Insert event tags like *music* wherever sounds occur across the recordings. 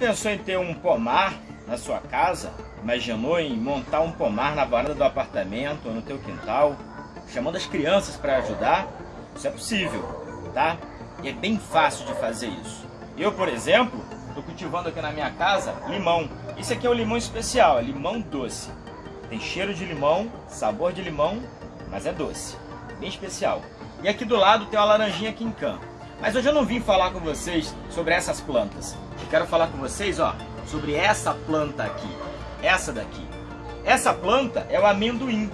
pensou em ter um pomar na sua casa? Imaginou em montar um pomar na varanda do apartamento ou no teu quintal? Chamando as crianças para ajudar? Isso é possível, tá? E é bem fácil de fazer isso. Eu, por exemplo, estou cultivando aqui na minha casa limão. Esse aqui é o limão especial, é limão doce. Tem cheiro de limão, sabor de limão, mas é doce. Bem especial. E aqui do lado tem uma laranjinha quincan. Mas hoje eu não vim falar com vocês sobre essas plantas. Quero falar com vocês, ó, sobre essa planta aqui. Essa daqui. Essa planta é o amendoim.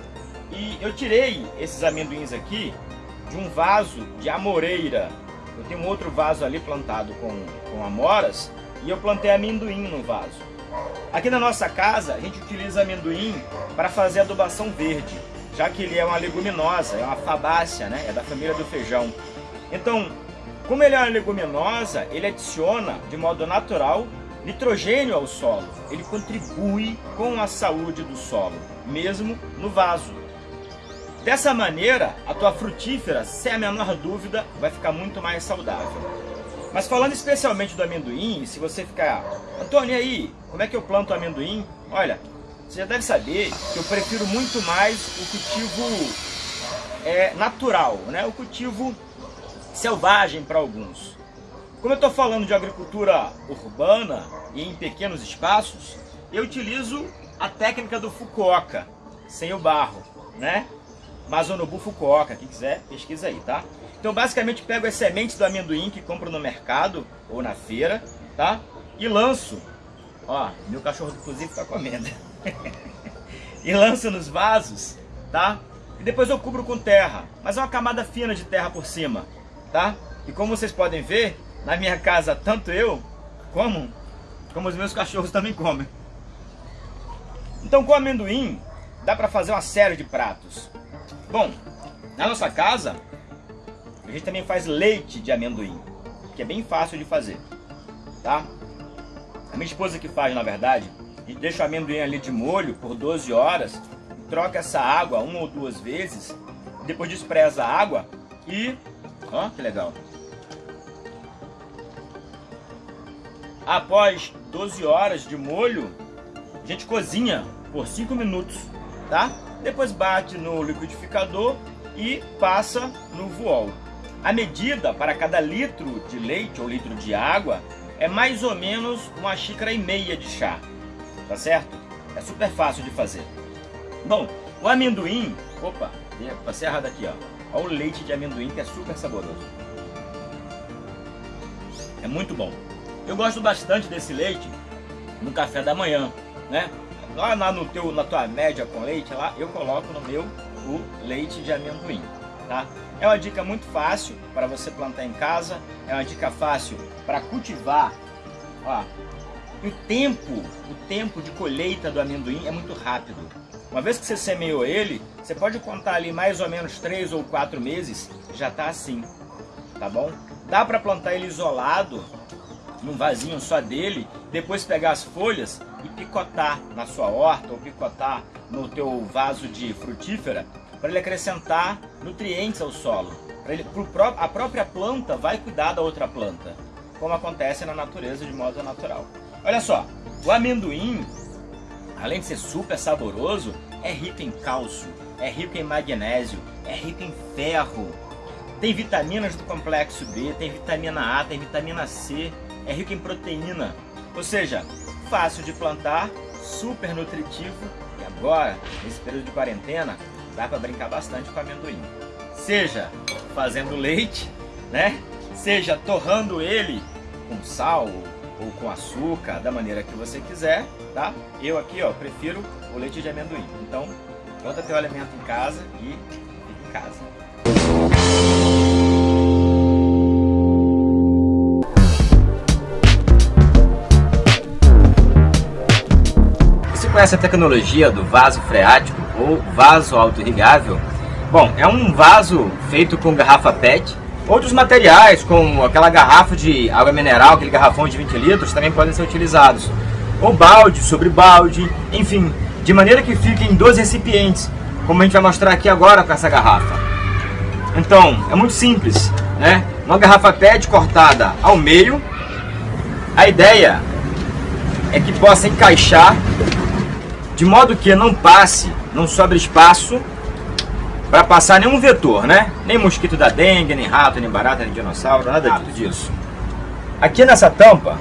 E eu tirei esses amendoins aqui de um vaso de amoreira. Eu tenho um outro vaso ali plantado com, com amoras e eu plantei amendoim no vaso. Aqui na nossa casa a gente utiliza amendoim para fazer adubação verde, já que ele é uma leguminosa, é uma fabácea, né? é da família do feijão. Então, como ele é uma leguminosa, ele adiciona de modo natural nitrogênio ao solo. Ele contribui com a saúde do solo, mesmo no vaso. Dessa maneira, a tua frutífera, sem a menor dúvida, vai ficar muito mais saudável. Mas falando especialmente do amendoim, se você ficar... Antônio, e aí? Como é que eu planto amendoim? Olha, você já deve saber que eu prefiro muito mais o cultivo é, natural, né? o cultivo selvagem para alguns. Como eu estou falando de agricultura urbana e em pequenos espaços, eu utilizo a técnica do Fukuoka, sem o barro, né? Mazonobu Fukuoka, quem quiser, pesquisa aí, tá? Então, basicamente, pego as sementes do amendoim que compro no mercado ou na feira, tá? E lanço, ó, meu cachorro inclusive tá comendo. *laughs* e lanço nos vasos, tá? E depois eu cubro com terra, mas é uma camada fina de terra por cima, tá? E como vocês podem ver, na minha casa, tanto eu como, como os meus cachorros também comem. Então, com amendoim, dá para fazer uma série de pratos. Bom, na nossa casa, a gente também faz leite de amendoim, que é bem fácil de fazer, tá? A minha esposa que faz, na verdade, gente deixa o amendoim ali de molho por 12 horas, troca essa água uma ou duas vezes, depois despreza a água e... Ó, que legal! Após 12 horas de molho, a gente cozinha por 5 minutos, tá? Depois bate no liquidificador e passa no vool. A medida para cada litro de leite ou litro de água é mais ou menos uma xícara e meia de chá, tá certo? É super fácil de fazer. Bom, o amendoim, opa, passei errado aqui, ó. Olha o leite de amendoim que é super saboroso. É muito bom. Eu gosto bastante desse leite no café da manhã, né? Lá no teu, na tua média com leite, lá eu coloco no meu o leite de amendoim, tá? É uma dica muito fácil para você plantar em casa, é uma dica fácil para cultivar. Ó, o tempo, o tempo de colheita do amendoim é muito rápido. Uma vez que você semeou ele, você pode contar ali mais ou menos 3 ou 4 meses, já está assim, tá bom? Dá para plantar ele isolado, num vasinho só dele, depois pegar as folhas e picotar na sua horta ou picotar no teu vaso de frutífera para ele acrescentar nutrientes ao solo. Ele, pro, a própria planta vai cuidar da outra planta, como acontece na natureza de modo natural. Olha só, o amendoim, além de ser super saboroso, é rico em cálcio, é rico em magnésio, é rico em ferro, tem vitaminas do complexo B, tem vitamina A, tem vitamina C, é rico em proteína, ou seja, fácil de plantar, super nutritivo e agora, nesse período de quarentena, dá para brincar bastante com amendoim. Seja fazendo leite, né? Seja torrando ele com sal ou com açúcar, da maneira que você quiser, tá? Eu aqui, ó, prefiro o leite de amendoim. Então, planta teu alimento em casa e fica em casa. conhece a tecnologia do vaso freático ou vaso auto-irrigável? Bom, é um vaso feito com garrafa PET. Outros materiais, como aquela garrafa de água mineral, aquele garrafão de 20 litros, também podem ser utilizados. Ou balde sobre balde, enfim, de maneira que fiquem dois recipientes, como a gente vai mostrar aqui agora com essa garrafa. Então, é muito simples, né? Uma garrafa PET cortada ao meio. A ideia é que possa encaixar de modo que não passe, não sobre espaço para passar nenhum vetor, né? Nem mosquito da dengue, nem rato, nem barata, nem dinossauro, nada disso. Aqui nessa tampa,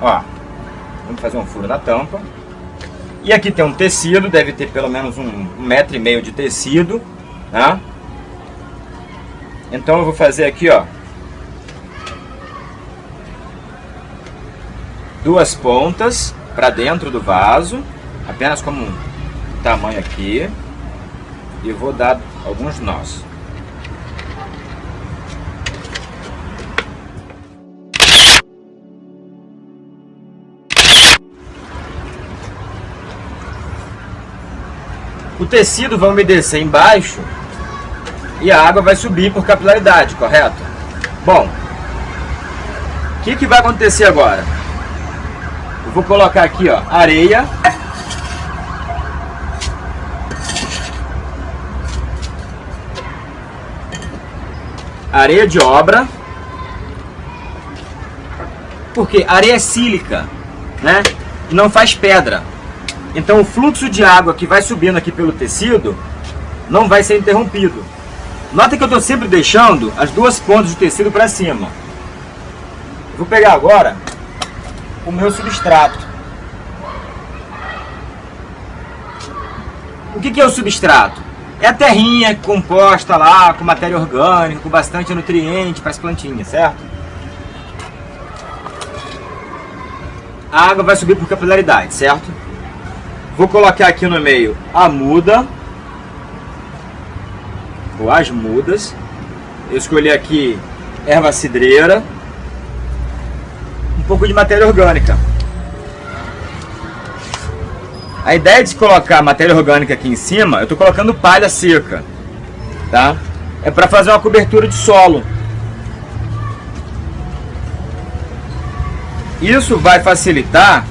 ó, vamos fazer um furo na tampa. E aqui tem um tecido, deve ter pelo menos um, um metro e meio de tecido, tá? Então eu vou fazer aqui, ó, duas pontas para dentro do vaso, apenas como um tamanho aqui, e vou dar alguns nós. O tecido vai umedecer embaixo e a água vai subir por capilaridade, correto? Bom, o que, que vai acontecer agora? Eu vou colocar aqui ó, areia areia de obra. Porque areia é sílica, né? E não faz pedra. Então o fluxo de água que vai subindo aqui pelo tecido não vai ser interrompido. Nota que eu estou sempre deixando as duas pontas do tecido para cima. Vou pegar agora o meu substrato. O que, que é o substrato? É a terrinha composta lá, com matéria orgânica, com bastante nutriente para as plantinhas, certo? A água vai subir por capilaridade, certo? Vou colocar aqui no meio a muda. Ou as mudas. Eu escolhi aqui erva cidreira. Um pouco de matéria orgânica. A ideia de colocar matéria orgânica aqui em cima, eu estou colocando palha seca, tá? É para fazer uma cobertura de solo. Isso vai facilitar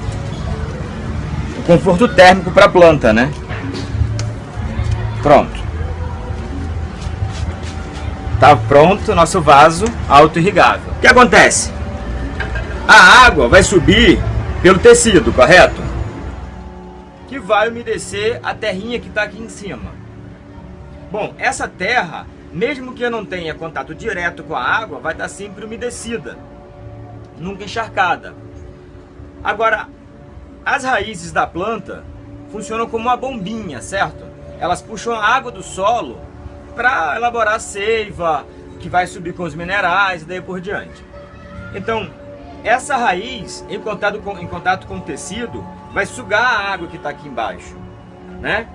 o conforto térmico para a planta, né? Pronto. Tá pronto nosso vaso auto-irrigável. O que acontece? A água vai subir pelo tecido, correto? Vai umedecer a terrinha que está aqui em cima. Bom, essa terra, mesmo que eu não tenha contato direto com a água, vai estar sempre umedecida, nunca encharcada. Agora, as raízes da planta funcionam como uma bombinha, certo? Elas puxam a água do solo para elaborar a seiva, que vai subir com os minerais e daí por diante. Então, essa raiz, em contato com, em contato com o tecido, vai sugar a água que está aqui embaixo, né?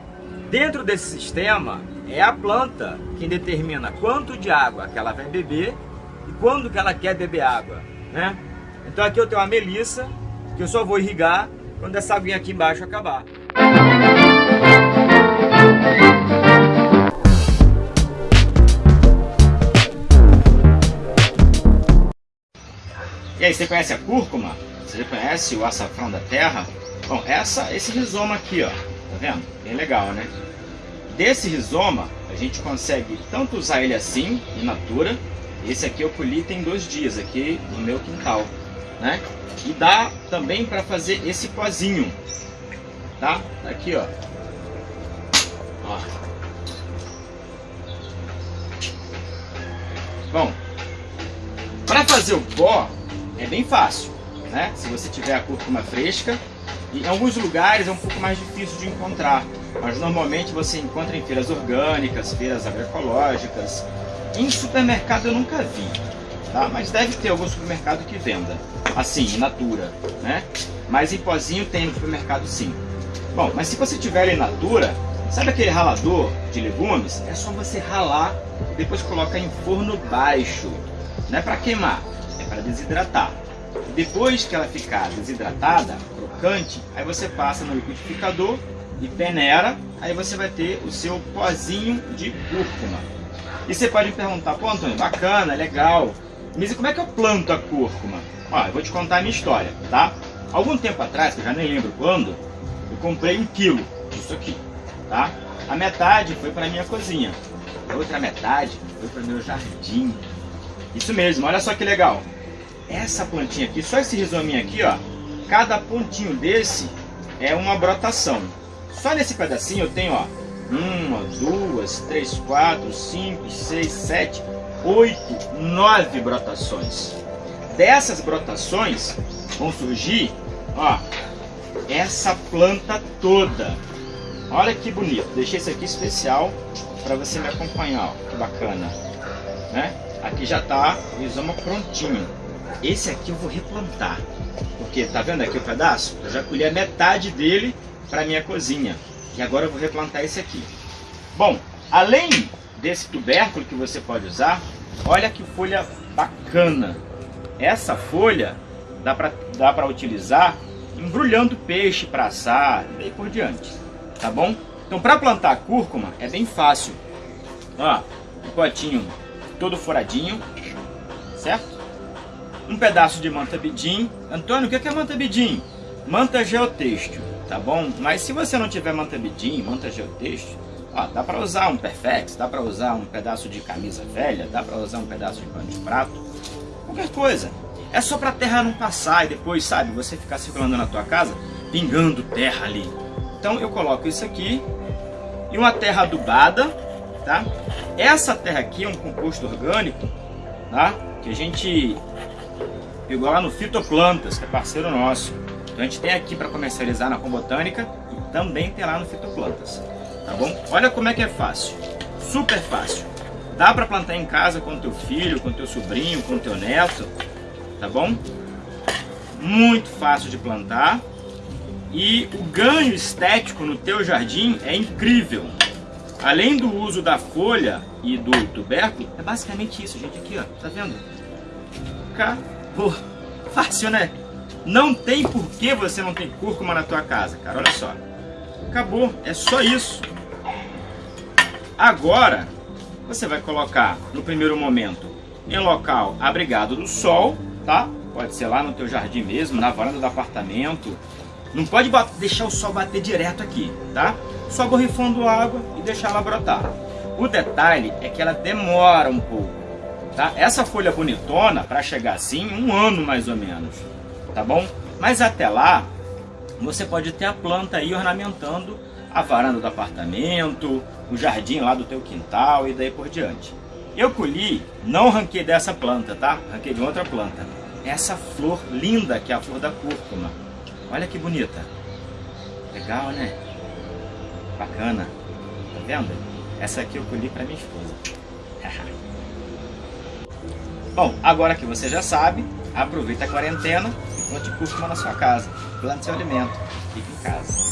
Dentro desse sistema, é a planta quem determina quanto de água que ela vai beber e quando que ela quer beber água, né? Então aqui eu tenho uma melissa, que eu só vou irrigar quando essa aguinha aqui embaixo acabar. E aí, você conhece a cúrcuma? Você conhece o açafrão da terra? Bom, essa, esse rizoma aqui, ó, tá vendo? Bem legal, né? Desse rizoma, a gente consegue tanto usar ele assim, in natura, esse aqui eu colhi tem dois dias aqui no meu quintal, né? E dá também para fazer esse pozinho, tá? Aqui, ó. ó. Bom, para fazer o pó é bem fácil, né? Se você tiver a cúrcuma fresca, em alguns lugares é um pouco mais difícil de encontrar, mas normalmente você encontra em feiras orgânicas, feiras agroecológicas. Em supermercado eu nunca vi, tá? mas deve ter algum supermercado que venda, assim, in natura, né? Mas em pozinho tem no supermercado sim. Bom, mas se você tiver em natura, sabe aquele ralador de legumes? É só você ralar e depois colocar em forno baixo. Não é para queimar, é para desidratar. Depois que ela ficar desidratada, aí você passa no liquidificador e peneira, aí você vai ter o seu pozinho de cúrcuma. E você pode me perguntar, pô Antônio, bacana, legal, mas como é que eu planto a cúrcuma? Ó, eu vou te contar a minha história, tá? Algum tempo atrás, que eu já nem lembro quando, eu comprei um quilo disso aqui, tá? A metade foi para minha cozinha, a outra metade foi para meu jardim. Isso mesmo, olha só que legal. Essa plantinha aqui, só esse rizominho aqui, ó, cada pontinho desse é uma brotação. Só nesse pedacinho eu tenho, ó, uma, duas, três, quatro, cinco, seis, sete, oito, nove brotações. Dessas brotações vão surgir, ó, essa planta toda. Olha que bonito. Deixei isso aqui especial para você me acompanhar, ó, que bacana, né? Aqui já tá o isoma prontinho. Esse aqui eu vou replantar, porque tá vendo aqui o pedaço? Eu já colhi a metade dele para minha cozinha. E agora eu vou replantar esse aqui. Bom, além desse tubérculo que você pode usar, olha que folha bacana. Essa folha dá para dá utilizar embrulhando peixe para assar e por diante. Tá bom? Então para plantar cúrcuma é bem fácil. Ó, um potinho todo furadinho, certo? Um pedaço de manta bidim. Antônio, o que é manta bidim? Manta geotêxtil tá bom? Mas se você não tiver manta bidim, manta geotexto, ó, dá para usar um perfex, dá para usar um pedaço de camisa velha, dá para usar um pedaço de pano de prato, qualquer coisa. É só para terra não passar e depois, sabe, você ficar circulando na tua casa, pingando terra ali. Então eu coloco isso aqui e uma terra adubada, tá? Essa terra aqui é um composto orgânico, tá? Que a gente pegou lá no Fitoplantas, que é parceiro nosso. Então a gente tem aqui para comercializar na Combotânica e também tem lá no Fitoplantas, tá bom? Olha como é que é fácil, super fácil. Dá para plantar em casa com teu filho, com teu sobrinho, com teu neto, tá bom? Muito fácil de plantar e o ganho estético no teu jardim é incrível. Além do uso da folha e do tubérculo, é basicamente isso, gente, aqui ó, tá vendo? Acabou. Fácil, né? Não tem por que você não tem cúrcuma na tua casa, cara. Olha só. Acabou. É só isso. Agora, você vai colocar, no primeiro momento, em local abrigado do sol, tá? Pode ser lá no teu jardim mesmo, na varanda do apartamento. Não pode deixar o sol bater direto aqui, tá? Só borrifando água e deixar ela brotar. O detalhe é que ela demora um pouco, tá? Essa folha bonitona, para chegar assim, um ano mais ou menos tá bom? Mas até lá, você pode ter a planta aí ornamentando a varanda do apartamento, o jardim lá do teu quintal e daí por diante. Eu colhi, não ranquei dessa planta, tá? Ranquei de outra planta. Essa flor linda que é a flor da cúrcuma. Olha que bonita. Legal, né? Bacana. Tá vendo? Essa aqui eu colhi para minha esposa. *laughs* Bom, agora que você já sabe, aproveita a quarentena plante cúrcuma na sua casa. Plante seu alimento. Fique em casa.